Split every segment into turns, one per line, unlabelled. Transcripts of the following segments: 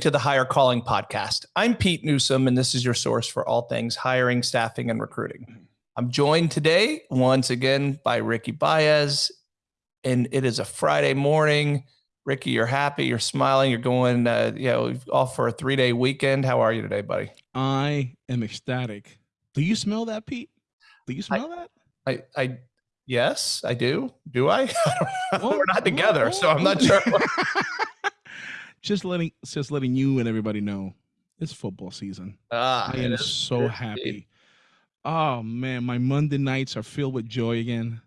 to the Hire Calling podcast. I'm Pete Newsome, and this is your source for all things hiring, staffing, and recruiting. I'm joined today once again by Ricky Baez, and it is a Friday morning. Ricky, you're happy, you're smiling, you're going, uh, you know, off for a three day weekend. How are you today, buddy?
I am ecstatic. Do you smell that, Pete? Do you smell
I,
that?
I, I, yes, I do. Do I? well, We're not together, so I'm not sure.
just letting, just letting you and everybody know it's football season. Ah, I am so happy. Oh man, my Monday nights are filled with joy again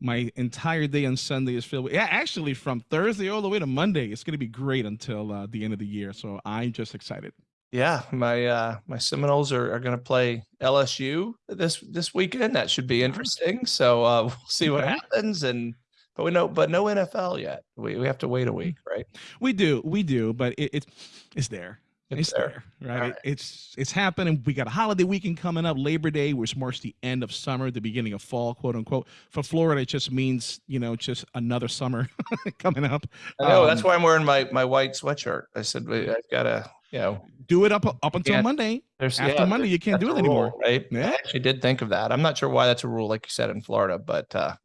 my entire day on Sunday is filled with, yeah, actually from Thursday all the way to Monday. It's going to be great until uh, the end of the year. So I'm just excited.
Yeah, my uh, my Seminoles are, are going to play LSU this this weekend. That should be interesting. So uh, we'll see what happens. And but we know, but no NFL yet. We we have to wait a week, right?
We do, we do. But it, it's it's there. It's, it's there, there right? right? It's it's happening. We got a holiday weekend coming up, Labor Day, which marks the end of summer, the beginning of fall, quote unquote. For Florida, it just means you know just another summer coming up.
I know um, that's why I'm wearing my my white sweatshirt. I said I've got to you know
do it up up until Monday. There's, After yeah, Monday, you can't do it anymore,
rule, right? Yeah. I actually did think of that. I'm not sure why that's a rule, like you said in Florida, but uh,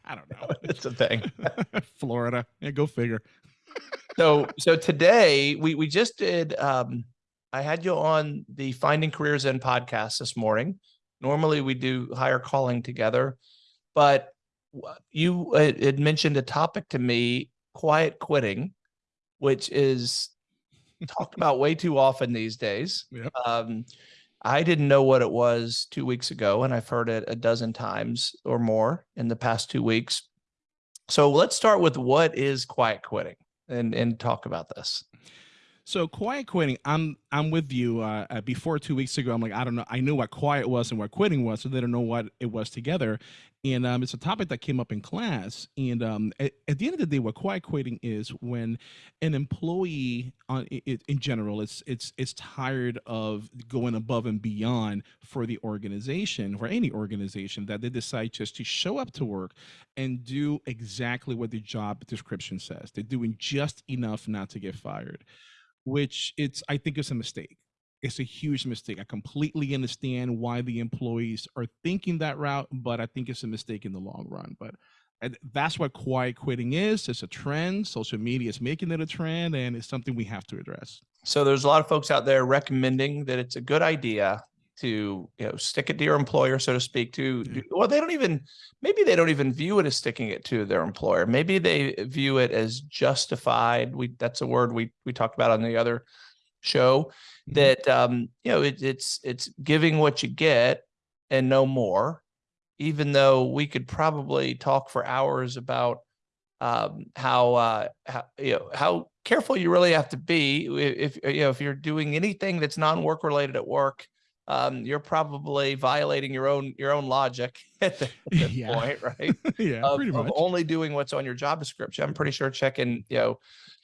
I don't know.
it's a thing.
Florida, yeah, go figure
so so today we we just did um I had you on the Finding Careers In podcast this morning. Normally we do hire calling together, but you had mentioned a topic to me, quiet quitting, which is talked about way too often these days. Yep. Um, I didn't know what it was two weeks ago, and I've heard it a dozen times or more in the past two weeks. So let's start with what is quiet quitting and and talk about this.
So quiet quitting, I'm I'm with you. Uh, uh, before two weeks ago, I'm like I don't know. I knew what quiet was and what quitting was, so they don't know what it was together. And um, it's a topic that came up in class. And um, at, at, the end of the day, what quiet quitting is when an employee, on it, in general, it's it's it's tired of going above and beyond for the organization, or any organization, that they decide just to show up to work and do exactly what the job description says. They're doing just enough not to get fired which it's I think it's a mistake. It's a huge mistake. I completely understand why the employees are thinking that route, but I think it's a mistake in the long run. But uh, that's what quiet quitting is. It's a trend. Social media is making it a trend, and it's something we have to address.
So there's a lot of folks out there recommending that it's a good idea to you know stick it to your employer so to speak to yeah. well they don't even maybe they don't even view it as sticking it to their employer maybe they view it as justified we that's a word we we talked about on the other show mm-hmm. that um you know it, it's it's giving what you get and no more even though we could probably talk for hours about um how uh how you know how careful you really have to be if you know if you're doing anything that's non-work related at work um, you're probably violating your own your own logic at this yeah. point, right?
yeah,
of,
pretty much.
Only doing what's on your job description. I'm pretty sure checking, you know,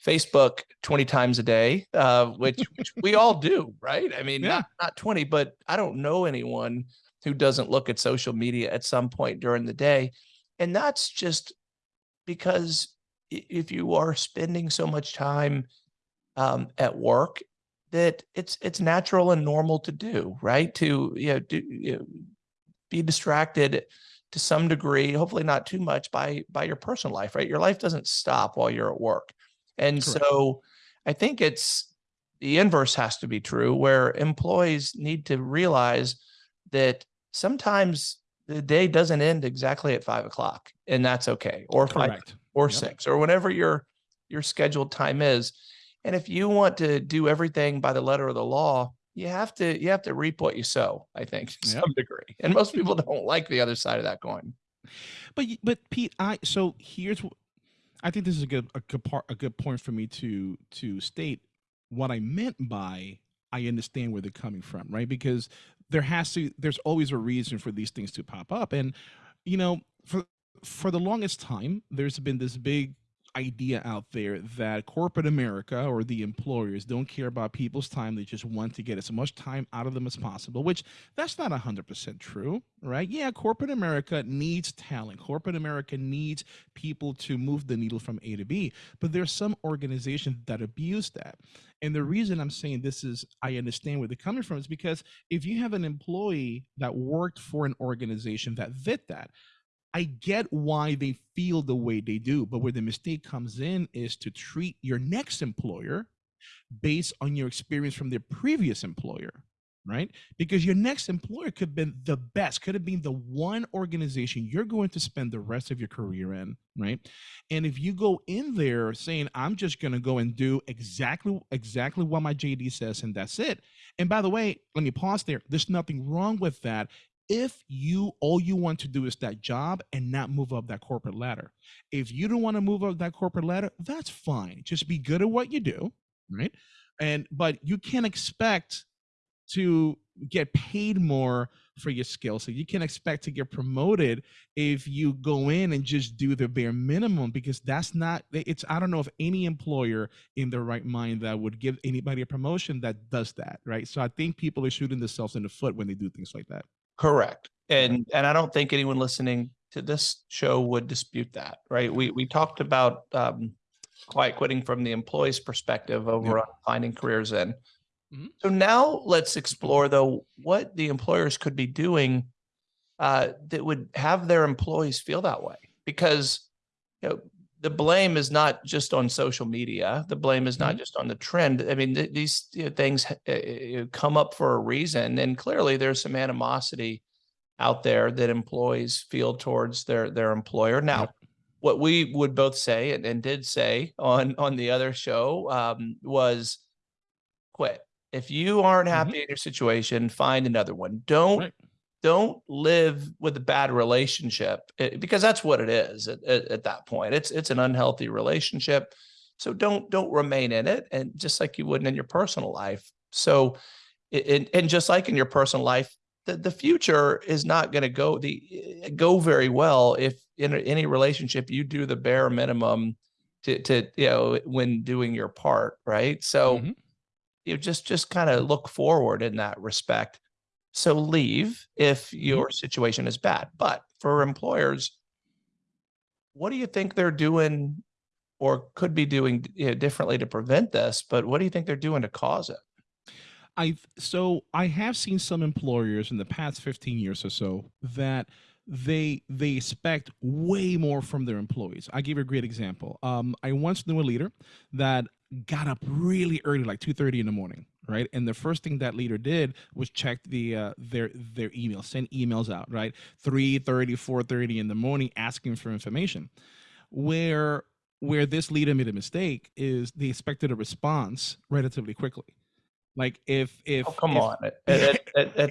Facebook 20 times a day, uh, which, which we all do, right? I mean, yeah. not not 20, but I don't know anyone who doesn't look at social media at some point during the day, and that's just because if you are spending so much time um, at work that it's it's natural and normal to do, right? To you know, do, you know, be distracted to some degree, hopefully not too much by by your personal life, right? Your life doesn't stop while you're at work. And Correct. so I think it's the inverse has to be true where employees need to realize that sometimes the day doesn't end exactly at five o'clock and that's okay or Correct. five or yep. six or whenever your your scheduled time is and if you want to do everything by the letter of the law, you have to you have to reap what you sow, I think, to yep. some degree. And most people don't like the other side of that coin.
But but Pete, I so here's I think this is a good a good part a good point for me to to state what I meant by I understand where they're coming from, right? Because there has to there's always a reason for these things to pop up. And you know, for for the longest time, there's been this big idea out there that corporate America or the employers don't care about people's time. They just want to get as much time out of them as possible, which that's not 100% true, right? Yeah, corporate America needs talent. Corporate America needs people to move the needle from A to B, but there's some organizations that abuse that. And the reason I'm saying this is I understand where they're coming from is because if you have an employee that worked for an organization that fit that, I get why they feel the way they do, but where the mistake comes in is to treat your next employer based on your experience from their previous employer, right? Because your next employer could have been the best, could have been the one organization you're going to spend the rest of your career in, right? And if you go in there saying, I'm just going to go and do exactly exactly what my JD says and that's it. And by the way, let me pause there. There's nothing wrong with that if you all you want to do is that job and not move up that corporate ladder. If you don't want to move up that corporate ladder that's fine. Just be good at what you do right? And but you can't expect to get paid more for your skill so you can expect to get promoted if you go in and just do the bare minimum because that's not it's i don't know if any employer in their right mind that would give anybody a promotion that does that right? So i think people are shooting themselves in the foot when they do things like that
Correct. And and I don't think anyone listening to this show would dispute that, right? We we talked about um, quiet quitting from the employee's perspective over finding careers in.
Mhm.
So now let's explore though what the employers could be doing uh, that would have their employees feel that way, because you know the blame is not just on social media. The blame is not
Mhm.
just on the trend. I mean, th- these you know, things uh, come up for a reason, and clearly there's some animosity out there that employees feel towards their their employer. Now,
Yep.
what we would both say and, and did say on on the other show um, was quit. If you aren't
Mhm.
happy in your situation, find another one. Don't
Right.
Don't live with a bad relationship eh, because that's what it is at, at, at that point. It's it's an unhealthy relationship. So don't don't remain in it, and just like you wouldn't in your personal life. So, it, and, and just like in your personal life, the, the future is not going to go the eh, go very well if in any relationship you do the bare minimum to to you know when doing your part, right? So
Mhm.
you just just kind of look forward in that respect. So leave if your situation is bad. But for employers, what do you think they're doing or could be doing you know, differently to prevent this? But what do you think they're doing to cause it?
I so I have seen some employers in the past 15 years or so that they they expect way more from their employees. I give you a great example. Um, I once knew a leader that got up really early, like 2:30 in the morning, right? And the first thing that leader did was check the uh, their their email, send emails out, right? 3:30, 4:30 in the morning, asking for information. Where where this leader made a mistake is they expected a response relatively quickly. Like if if
Oh, come
if-
on. At, at, at, at,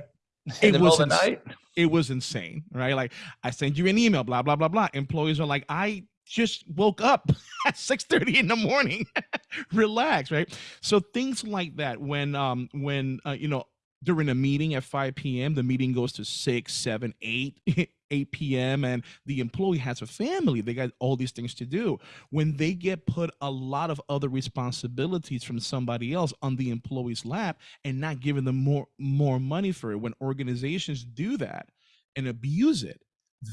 It
in the middle of the
ins-
night?
it was insane, right? Like I sent you an email, blah blah blah blah. Employees are like, I just woke up at six thirty in the morning. Relax, right? So things like that. When um when uh, you know during a meeting at 5 p.m. the meeting goes to 6 7 8 8 p.m. and the employee has a family they got all these things to do when they get put a lot of other responsibilities from somebody else on the employee's lap and not giving them more more money for it when organizations do that and abuse it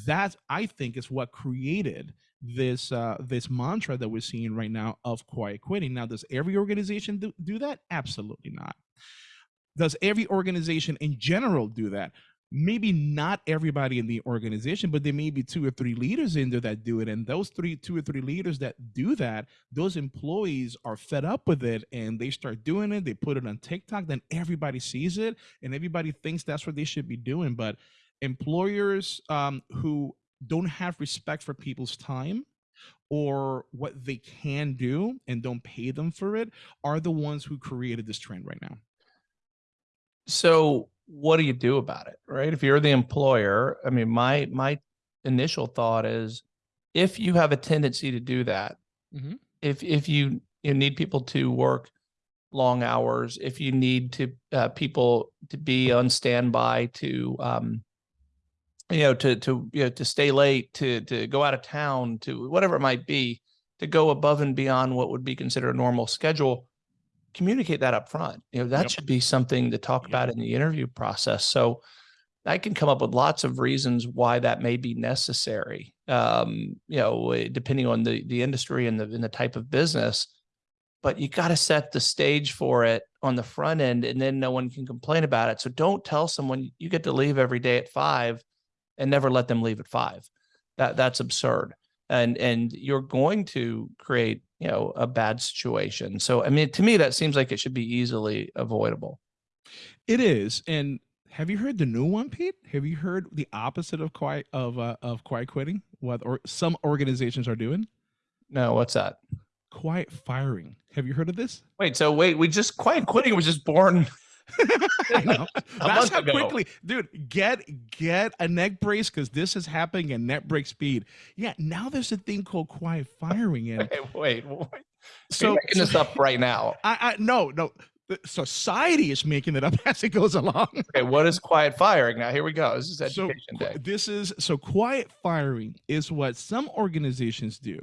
that i think is what created this uh this mantra that we're seeing right now of quiet quitting. Now does every organization do, do that? Absolutely not. Does every organization in general do that? Maybe not everybody in the organization but there may be two or three leaders in there that do it and those three two or three leaders that do that those employees are fed up with it and they start doing it they put it on tiktok then everybody sees it and everybody thinks that's what they should be doing but employers um, who don't have respect for people's time or what they can do and don't pay them for it are the ones who created this trend right now
So what do you do about it? Right. If you're the employer, I mean, my my initial thought is if you have a tendency to do that,
Mhm.
if if you you need people to work long hours, if you need to uh, people to be on standby to um you know to to you know to stay late, to to go out of town, to whatever it might be, to go above and beyond what would be considered a normal schedule, communicate that up front. You know, that
Yep.
should be something to talk
Yep.
about in the interview process. So I can come up with lots of reasons why that may be necessary. Um, you know, eh, depending on the the industry and the and the type of business. But you got to set the stage for it on the front end, and then no one can complain about it. So don't tell someone you get to leave every day at five, and never let them leave at five. That that's absurd, and and you're going to create you know a bad situation. So I mean, to me, that seems like it should be easily avoidable.
It is. And have you heard the new one, Pete? Have you heard the opposite of quiet of uh, of quiet quitting? What or some organizations are doing?
No, what's that?
Quiet firing. Have you heard of this?
Wait, so wait, we just quiet quitting was just born.
I know. That's how
ago.
quickly, dude. Get get a neck brace because this is happening at net break speed. Yeah, now there's a thing called quiet firing, and
Wait, wait, wait.
so,
You're making this up right now.
I, I no no. Society is making it up as it goes along.
Okay, what is quiet firing? Now here we go. This is
So
education
qu-
day.
this is so quiet firing is what some organizations do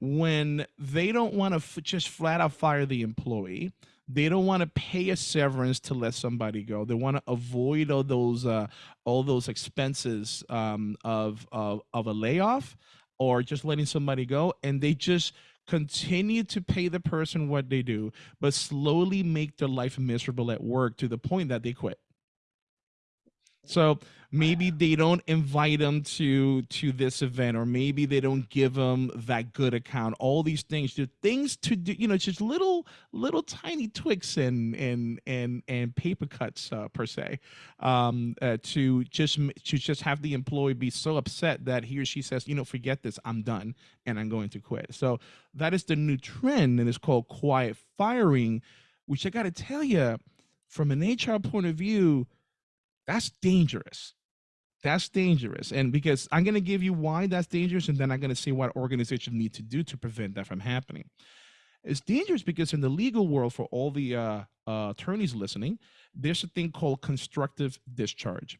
when they don't want to just flat out fire the employee. They don't want to pay a severance to let somebody go. They want to avoid all those uh, all those expenses um, of, of of a layoff or just letting somebody go, and they just continue to pay the person what they do, but slowly make their life miserable at work to the point that they quit. So maybe they don't invite them to to this event, or maybe they don't give them that good account. All these things, just things to do, you know, just little little tiny tweaks and and and and paper cuts uh, per se, um, uh, to just to just have the employee be so upset that he or she says, you know, forget this, I'm done, and I'm going to quit. So that is the new trend, and it's called quiet firing, which I got to tell you, from an HR point of view that's dangerous. That's dangerous. And because I'm going to give you why that's dangerous, and then I'm going to say what organizations need to do to prevent that from happening. It's dangerous because in the legal world, for all the uh, uh, attorneys listening, there's a thing called constructive discharge.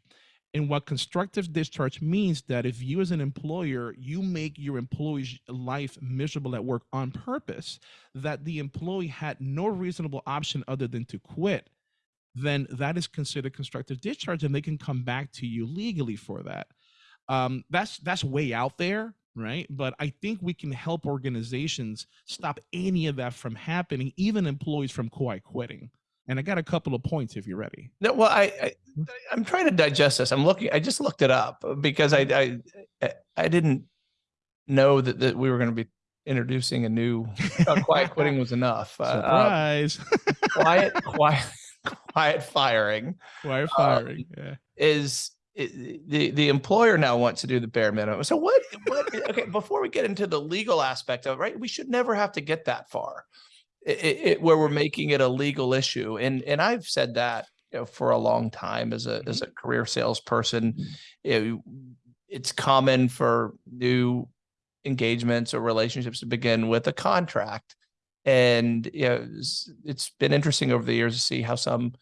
And what constructive discharge means that if you as an employer, you make your employee's life miserable at work on purpose, that the employee had no reasonable option other than to quit, then that is considered constructive discharge and they can come back to you legally for that um, that's that's way out there right but i think we can help organizations stop any of that from happening even employees from quiet quitting and i got a couple of points if you're ready
No, well, I, I I'm trying to digest this. I'm looking. I just looked it up because I I I- didn't know that that we were going to be introducing a new uh, quiet quitting was enough. Uh, uh,
surprise
quiet, quiet, quiet firing
quiet
uh,
firing yeah
is i- the the employer now wants to do the bare minimum. So what? What? Okay, before we get into the legal aspect of it, right, we should never have to get that far, i- i- it, where we're making it a legal issue. And and I've said that you know for a long time as a as a career salesperson. You know, it's common for new engagements or relationships to begin with a contract. And you know, it's- it's been interesting over the years to see how some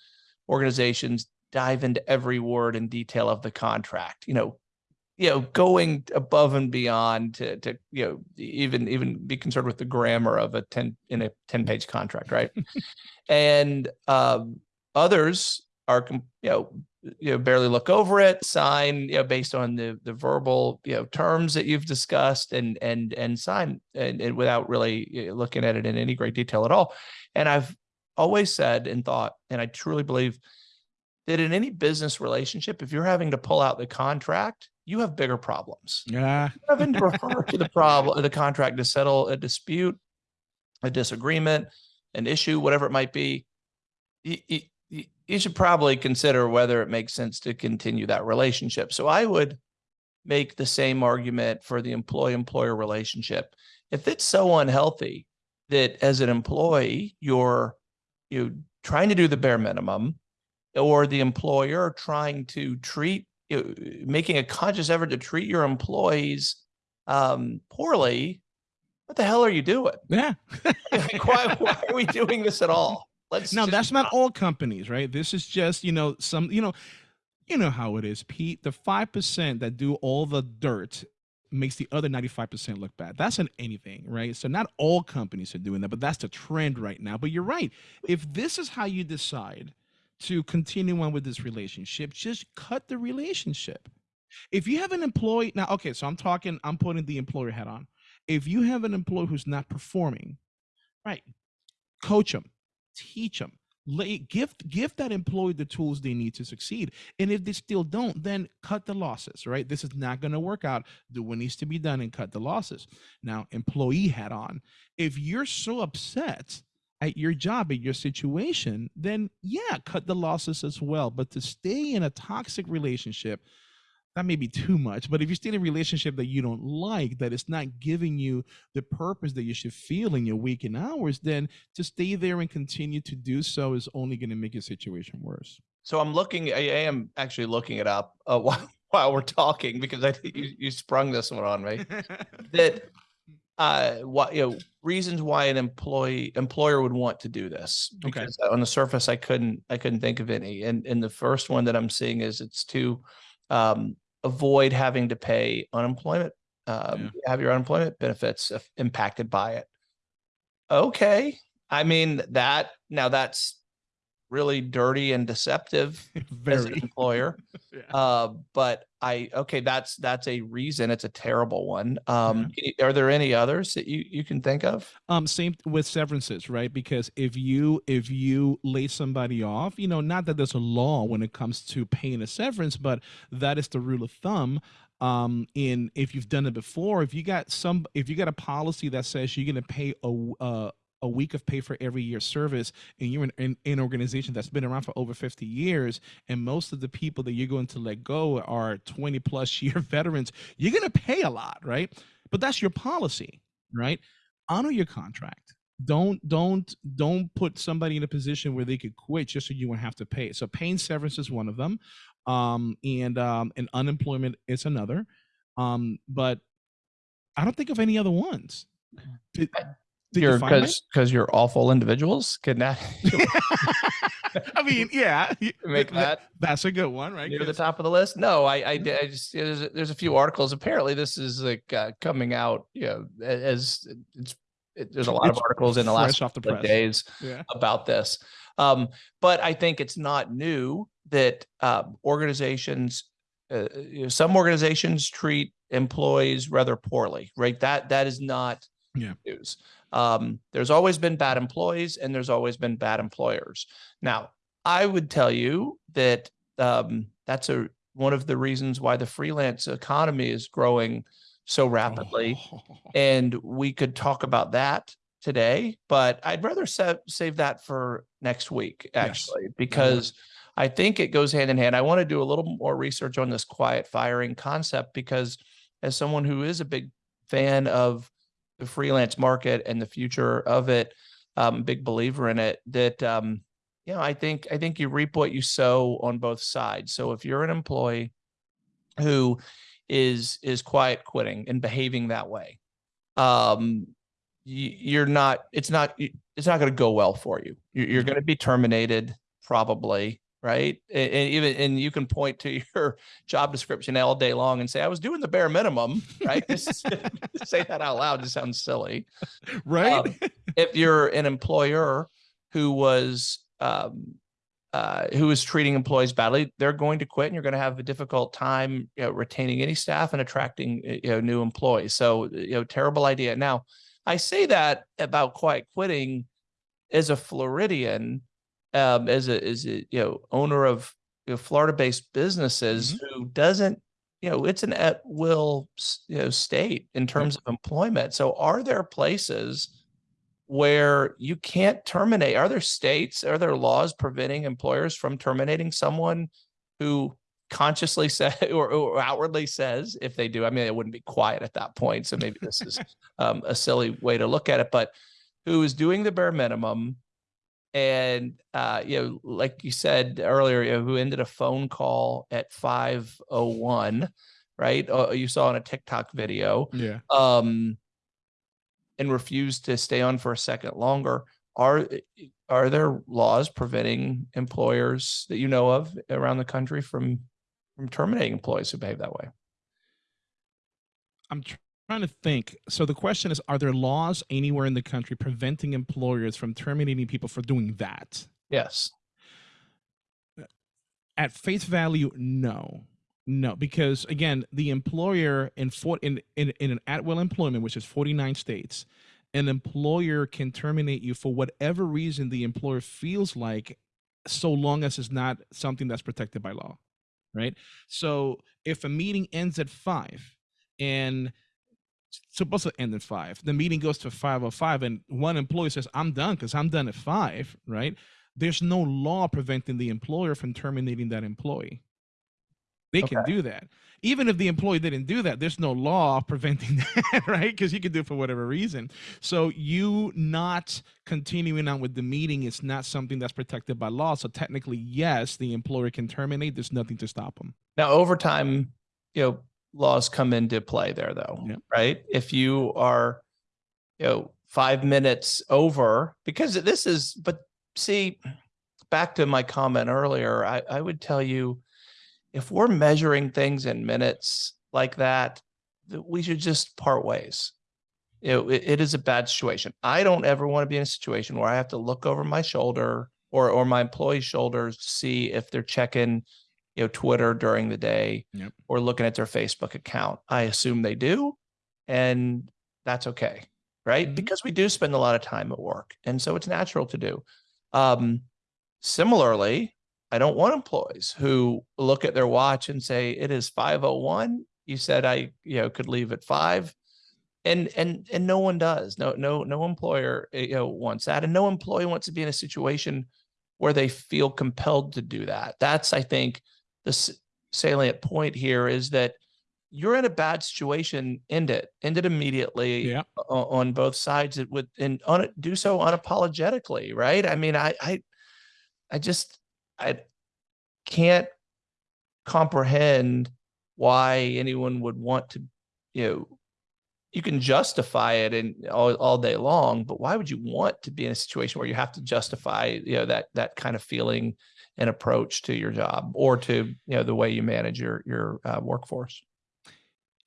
organizations dive into every word and detail of the contract you know you know going above and beyond to to you know even even be concerned with the grammar of a 10 in a 10 page contract right? And um others are you know you know barely look over it sign you know based on the the verbal you know terms that you've discussed and and and sign and, and without really looking at it in any great detail at all. And i've always said and thought and i truly believe that in any business relationship if you're having to pull out the contract you have bigger problems.
Yeah.
Having to refer to the problem the contract to settle a dispute a disagreement an issue whatever it might be you, you, should probably consider whether it makes sense to continue that relationship so i would make the same argument for the employee employer relationship if it's so unhealthy that as an employee you're you trying to do the bare minimum or the employer trying to treat making a conscious effort to treat your employees um, poorly, what the hell are you doing?
yeah
why, why are we doing this at all? Let's
now that's not all companies right this is just you know some you know you know how it is pete the 5% that do all the dirt makes the other 95% look bad. That's in anything, right? So not all companies are doing that, but that's the trend right now. But you're right. If this is how you decide to continue on with this relationship, just cut the relationship. If you have an employee now, okay, so I'm talking, I'm putting the employer hat on. If you have an employee who's not performing, right, coach them, teach them, give give that employee the tools they need to succeed. And if they still don't then cut the losses right? This is not going to work out. Do what needs to be done and cut the losses. Now employee hat on. If you're so upset at your job at your situation then yeah cut the losses as well. But to stay in a toxic relationship that may be too much but if you're still in a relationship that you don't like that it's not giving you the purpose that you should feel in your waking hours then to stay there and continue to do so is only going to make your situation worse
So I'm looking, I am actually looking it up uh, while, while we're talking because I think you, you sprung this one on me. That uh, what, you know, reasons why an employee, employer would want to do this.
Okay.
On the surface, I couldn't, I couldn't think of any. And, and the first one that I'm seeing is it's to um, avoid having to pay unemployment, um, have your unemployment benefits impacted by it. Okay. I mean, that, now that's really dirty and deceptive as an employer.
Yeah.
Uh, but I, okay, that's, that's a reason. It's a terrible one. Um, you- are there any others that you, you can think of?
um same with severances right because if you if you lay somebody off you know not that there's a law when it comes to paying a severance but that is the rule of thumb um in if you've done it before if you got some if you got a policy that says you're going to pay a uh, a week of pay for every year service and you're in, in, in an organization that's been around for over 50 years and most of the people that you're going to let go are 20 plus year veterans you're going to pay a lot right? But that's your policy right? Honor your contract. Don't don't don't put somebody in a position where they could quit just so you won't have to pay. So paying severance is one of them um and um and unemployment is another um but i don't think of any other ones. Did, did you
You're,
find
cause, cause you're awful individuals. That
i mean yeah
make
th- th-
that
that's a good one right
near the top of the list? No, I, I. I just, there's, a- there's a few articles. Apparently this is like, uh, coming out, you know, as it's, it, there's a lot of articles in the last
off the press.
days.
yeah
about this. Um, but I think it's not new that uh, organizations, uh, you know, some organizations treat employees rather poorly, right? That that is not
Yeah.
news. Um, there's always been bad employees and there's always been bad employers. Now, I would tell you that um, that's a one of the reasons why the freelance economy is growing so rapidly
Oh.
and we could talk about that today, but I'd rather sa- save that for next week,
Yes.
actually, because I think it goes hand in hand. I want to do a little more research on this quiet firing concept because as someone who is a big fan of the freelance market and the future of it, um, big believer in it, that um, you know, I think I think you reap what you sow on both sides. So if you're an employee who is is quiet quitting and behaving that way, um, you're not. It's not. It's not going to go well for you. You're, you're going to be terminated probably, right? And, even and you can point to your job description all day long and say, "I was doing the bare minimum," right? Just say that out loud. It sounds silly
right
um, if you're an employer who was um, uh, who is treating employees badly, they're going to quit, and you're going to have a difficult time you know, retaining any staff and attracting uh, you know new employees. So you know, terrible idea. Now, I say that about quiet quitting as a Floridian, um, as a as a you know owner of you know, Florida-based businesses who doesn't you know it's an at will you know state in terms of employment. So are there places where you can't terminate? Are there states, are there laws preventing employers from terminating someone who consciously say or, or outwardly says if they do? I mean, it wouldn't be quiet at that point. So maybe this is um, a silly way to look at it, but who is doing the bare minimum and uh, you know, like you said earlier, you know, who ended a phone call at 501, right? Uh, you saw in a TikTok video
yeah
um, and refused to stay on for a second longer. Are are there laws preventing employers that you know of around the country from from terminating employees who behave that way?
I'm trying to think. So the question is, are there laws anywhere in the country preventing employers from terminating people for doing that?
Yes.
At face value, no. No, because again, the employer in for, in, in in an at will employment, which is 49 states, an employer can terminate you for whatever reason the employer feels like, so long as it's not something that's protected by law, right? So if a meeting ends at five and supposed to end at five. The meeting goes to five or five, and one employee says, I'm done because I'm done at five, right? There's no law preventing the employer from terminating that employee. They can do that. Even if the employee didn't do that, there's no law preventing that, right? Because you can do it for whatever reason. So you not continuing on with the meeting is not something that's protected by law. So technically, yes, the employer can terminate. There's nothing to stop them.
Now, overtime, you know, laws come into play there though,
Yep.
right? If you are, you know, five minutes over, because this is, but see, back to my comment earlier, I, I would tell you, if we're measuring things in minutes like that, that we should just part ways. You know, it, it is a bad situation. I don't ever want to be in a situation where I have to look over my shoulder or, or my employee's shoulders to see if they're checking, you know, Twitter during the day
Yep.
or looking at their Facebook account. I assume they do, and that's okay, right?
Mhm.
Because we do spend a lot of time at work, and so it's natural to do. Um, similarly, I don't want employees who look at their watch and say it is 501. You said I, you know, could leave at five. And and and no one does. No, no, no employer eh, you know wants that. And no employee wants to be in a situation where they feel compelled to do that. That's, I think, the salient point here is that you're in a bad situation, end it, end it immediately
Yeah.
on both sides it would and on it do so unapologetically, right? I mean, I I I just I can't comprehend why anyone would want to, you know, you can justify it and all, all day long, but why would you want to be in a situation where you have to justify, you know, that that kind of feeling and approach to your job or to, you know, the way you manage your your uh, workforce?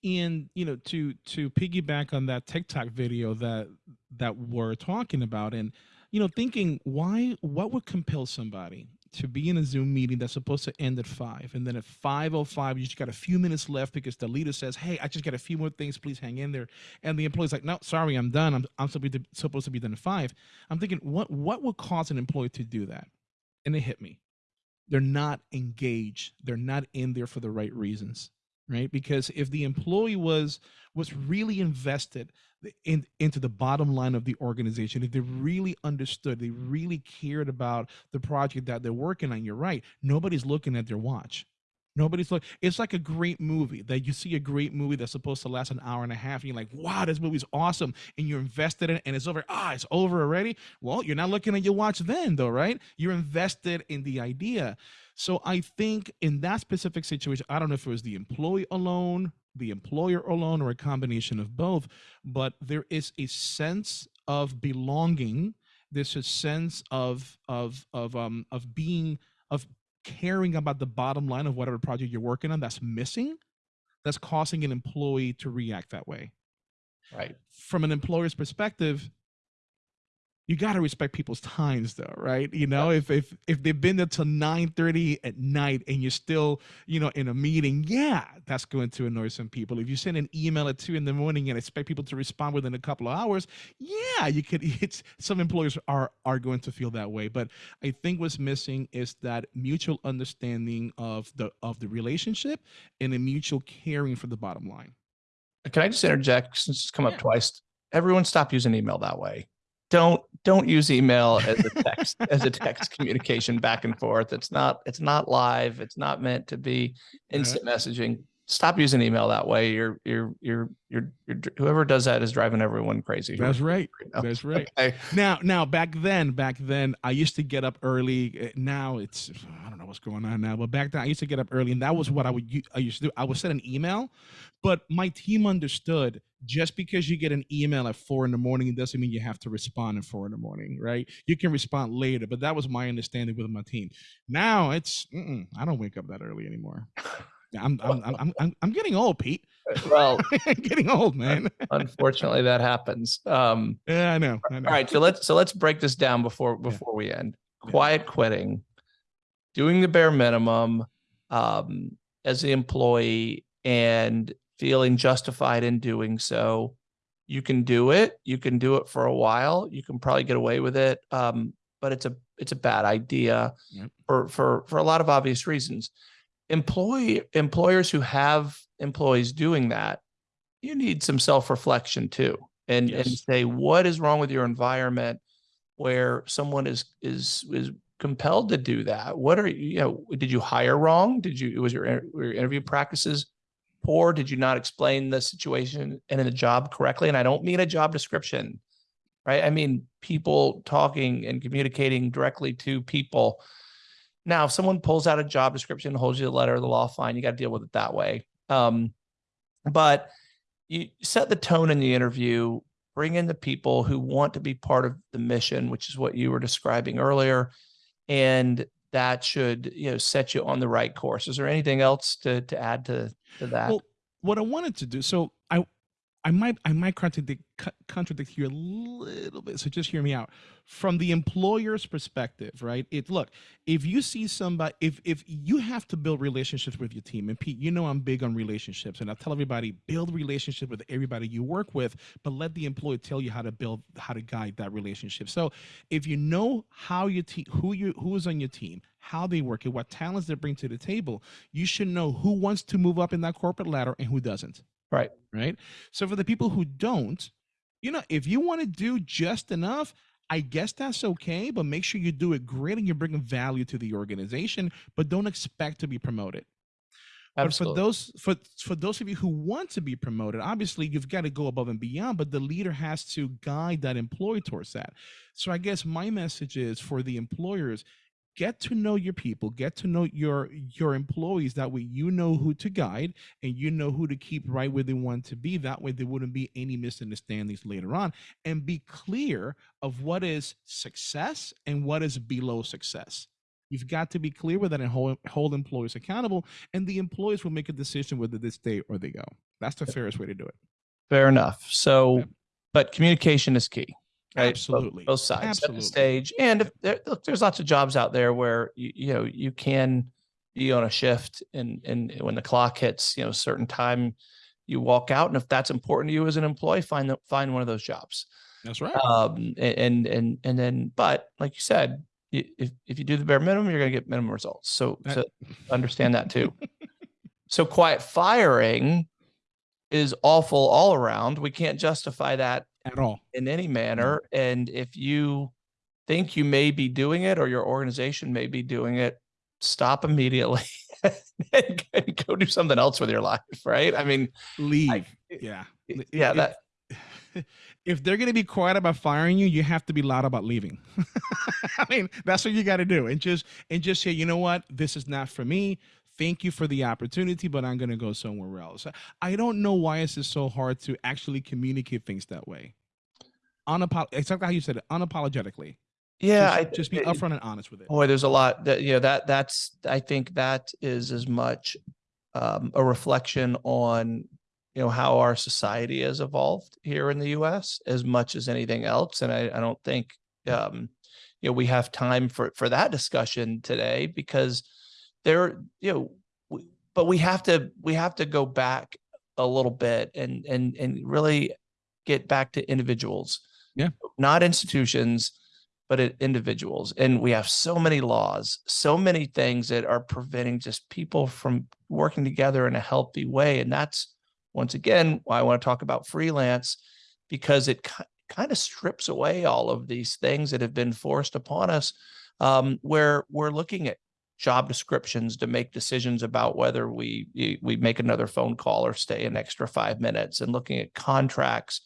and you know to to piggyback on that tiktok video that that we're talking about and you know thinking why what would compel somebody to be in a zoom meeting that's supposed to end at five and then at 505 you just got a few minutes left because the leader says hey i just got a few more things please hang in there. And the employee's like no sorry i'm done. I'm, I'm supposed, to, supposed to be done at five. I'm thinking what what would cause an employee to do that? And it hit me they're not engaged. They're not in there for the right reasons right? Because if the employee was was really invested in into the bottom line of the organization if they really understood they really cared about the project that they're working on you're right nobody's looking at their watch nobody's look it's like a great movie that you see a great movie that's supposed to last an hour and a half and you're like wow this movie's awesome and you're invested in it and it's over ah it's over already well you're not looking at your watch then though right you're invested in the idea so I think in that specific situation, I don't know if it was the employee alone, the employer alone, or a combination of both, but there is a sense of belonging. A sense of of of um of being of caring about the bottom line of whatever project you're working on that's missing, that's causing an employee to react that way.
Right.
From an employer's perspective, you got to respect people's times though right? You know if if if they've been there till 9 30 at night and you're still you know in a meeting yeah that's going to annoy some people. If you send an email at 2 in the morning and expect people to respond within a couple of hours yeah you could it's some employers are are going to feel that way. But i think what's missing is that mutual understanding of the of the relationship and a mutual caring for the bottom line.
Can I just interject since it's come up twice? Everyone stop using email that way. Don't don't use email as a text as a text communication back and forth. It's not it's not live. It's not meant to be instant messaging. Stop using email that way. You're you're you're you're, you're whoever does that is driving everyone crazy.
that's right
right
that's right
Okay.
Now, now back then, back then, I used to get up early. Uh, Now it's I don't know what's going on now, but back then I used to get up early, and that was what I would I used to do. I would send an email, but my team understood just because you get an email at four in the morning it doesn't mean you have to respond at four in the morning, right? You can respond later, but that was my understanding with my team. Now it's mm-mm, I don't wake up that early anymore. I'm I'm I'm I'm, I'm, getting old, Pete.
Well,
I'm getting old, man.
unfortunately, that happens. Um,
Yeah, I know. I know.
all right, so let's so let's break this down before
Yeah.
before we end.
Yeah.
Quiet quitting, doing the bare minimum um, as the employee, and feeling justified in doing so. You can do it. You can do it for a while. You can probably get away with it, um, but it's a it's a bad idea
Yep.
for for for a lot of obvious reasons. Employee employers who have employees doing that, you need some self reflection too, and and say what is wrong with your environment where someone is is is compelled to do that. What are you, you know? Did you hire wrong? Did you was your were your interview practices poor? Did you not explain the situation and in the job correctly? And I don't mean a job description, right? I mean people talking and communicating directly to people. Now, if someone pulls out a job description, holds you the letter of the law, fine, you got to deal with it that way. Um, but you set the tone in the interview, bring in the people who want to be part of the mission, which is what you were describing earlier, and that should you know set you on the right course. Is there anything else to to add to to that?
Well, what I wanted to do, so I, I might, I might contradict, contradict you a little bit. So just hear me out. From the employer's perspective, right? It look, if you see somebody, if if you have to build relationships with your team, and Pete, you know I'm big on relationships, and I tell everybody build relationship with everybody you work with, but let the employer tell you how to build, how to guide that relationship. So if you know how your team, who you, who is on your team, how they work, and what talents they bring to the table, you should know who wants to move up in that corporate ladder and who doesn't.
Right.
Right. So for the people who don't, you know, if you want to do just enough, I guess that's okay, but make sure you do it great and you're bringing value to the organization, but don't expect to be promoted. Absolutely. But for those for for those of you who want to be promoted, obviously you've got to go above and beyond, but the leader has to guide that employee towards that. So I guess my message is for the employers, get to know your people, get to know your your employees that way you know who to guide and you know who to keep right where they want to be. That way there wouldn't be any misunderstandings later on and be clear of what is success and what is below success. You've got to be clear with that and hold, hold employees accountable, and the employees will make a decision whether they stay or they go. That's the fairest way to do it.
Fair enough. So,
Yeah.
but communication is key. Right?
Absolutely.
Both, sides set
Absolutely.
the stage. And if there, look, there's lots of jobs out there where you, you know you can be on a shift and and when the clock hits, you know, a certain time, you walk out. And if that's important to you as an employee, find the, find one of those jobs.
That's right.
Um, and and and then, but like you said, if if you do the bare minimum, you're going to get minimum results. So
That-
so understand that too. so quiet firing is awful all around. We can't justify that
At all.
in any mm-hmm. manner. And if you think you may be doing it or your organization may be doing it, stop immediately and go- do something else with your life. Right. I mean,
Leave. yeah.
Yeah,
if-
that
if they're going to be quiet about firing you, you have to be loud about leaving. I mean, that's what you got to do, and just and just say, you know what, this is not for me. Thank you for the opportunity, but I'm going to go somewhere else. I don't know why it's it so hard to actually communicate things that way. Unapo- exactly how you said it, unapologetically.
yeah,
just,
I,
just be upfront and honest with it.
boy, there's a lot that, you know, that that's, I think that is as much um, a reflection on, you know, how our society has evolved here in the US as much as anything else. And I, I don't think, um, you know, we have time for, for that discussion today because there, you know, we, but we have to, we have to go back a little bit and, and, and really get back to individuals.
Yeah.
Not institutions, but it, individuals. And we have so many laws, so many things that are preventing just people from working together in a healthy way. And that's once again why I want to talk about freelance because it kind of strips away all of these things that have been forced upon us, um, where we're looking at job descriptions to make decisions about whether we we- make another phone call or stay an extra five minutes, and looking at contracts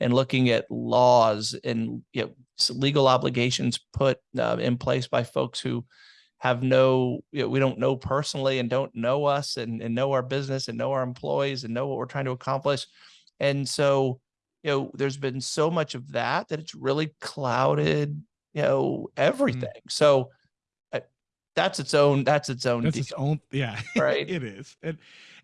and looking at laws and you know, legal obligations put uh, in place by folks who have no, you know, we don't know personally and don't know us and, and know our business and know our employees and know what we're trying to accomplish. And so, you know, there's been so much of that that it's really clouded, you know, everything. So I, that's its own that's its own
That's
deal,
its own. Yeah,
right?
it is. And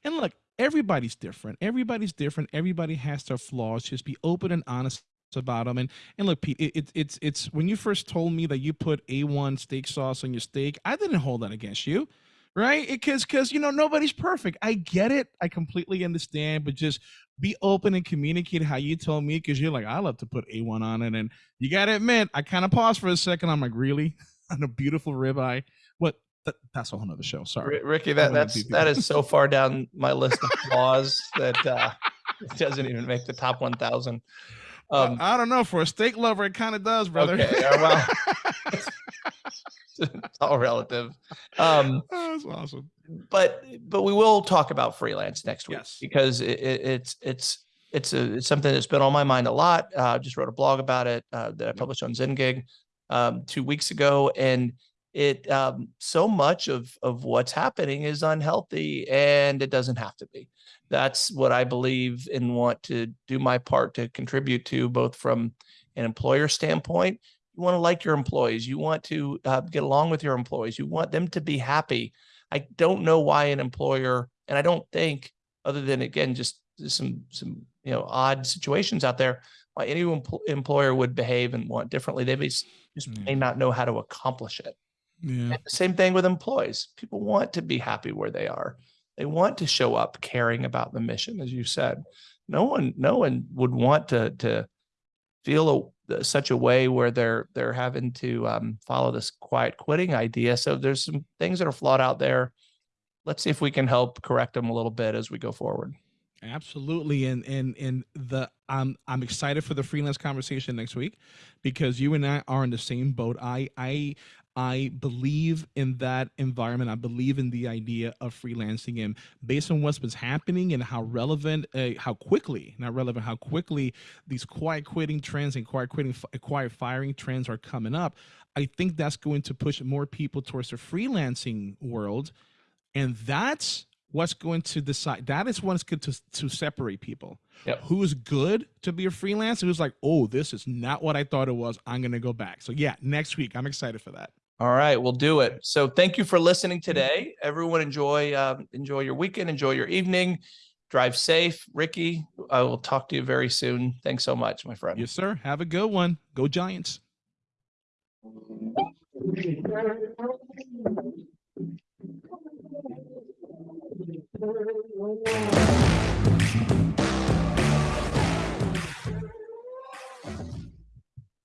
and look, everybody's different. Everybody's different. Everybody has their flaws. Just be open and honest about them. And and look, Pete, it, it, it's it's when you first told me that you put A1 steak sauce on your steak, I didn't hold that against you, right? Because because you know nobody's perfect. I get it. I completely understand. But just be open and communicate how you told me because you're like I love to put A1 on it, and you got to admit I kind of paused for a second. I'm like, really on a beautiful ribeye. That's a whole nother show. Sorry.
Ricky, that that's that is so far down my list of flaws that uh, it doesn't even make the top one thousand. Um,
I, I don't know. For a steak lover, it kind of does, brother.
Okay, uh, well. it's all relative. Um,
Oh, that's awesome.
but but we will talk about freelance next week
Yes.
because it, it, it's it's it's a it's something that's been on my mind a lot. Uh, just wrote a blog about it uh, that I published on ZenGig um, two weeks ago, and it um, so much of of what's happening is unhealthy, and it doesn't have to be. That's what I believe and want to do my part to contribute to, both from an employer standpoint. You want to like your employees. You want to uh, get along with your employees. You want them to be happy. I don't know why an employer, and I don't think, other than again, just some some you know odd situations out there, why any empl- employer would behave and want differently. They may just may not know how to accomplish it.
Yeah.
The same thing with employees. People want to be happy where they are. They want to show up caring about the mission, as you said. No one, no one would want to to feel a, such a way where they're they're having to um, follow this quiet quitting idea. So there's some things that are flawed out there. Let's see if we can help correct them a little bit as we go forward.
Absolutely, and and and the I'm I'm excited for the freelance conversation next week because you and I are in the same boat. I I I believe in that environment. I believe in the idea of freelancing, and based on what's been happening and how relevant, uh, how quickly, not relevant, how quickly these quiet quitting trends and quiet quitting, quiet firing trends are coming up. I think that's going to push more people towards the freelancing world and that's what's going to decide that is what's going to to separate people
Yep.
who's good to be a freelancer who's like oh this is not what i thought it was i'm going to go back so yeah next week i'm excited for that
All right, we'll do it. So thank you for listening today. Everyone enjoy um, enjoy your weekend, enjoy your evening. Drive safe. Ricky, I will talk to you very soon. Thanks so much, my friend.
yes sir have a good one go giants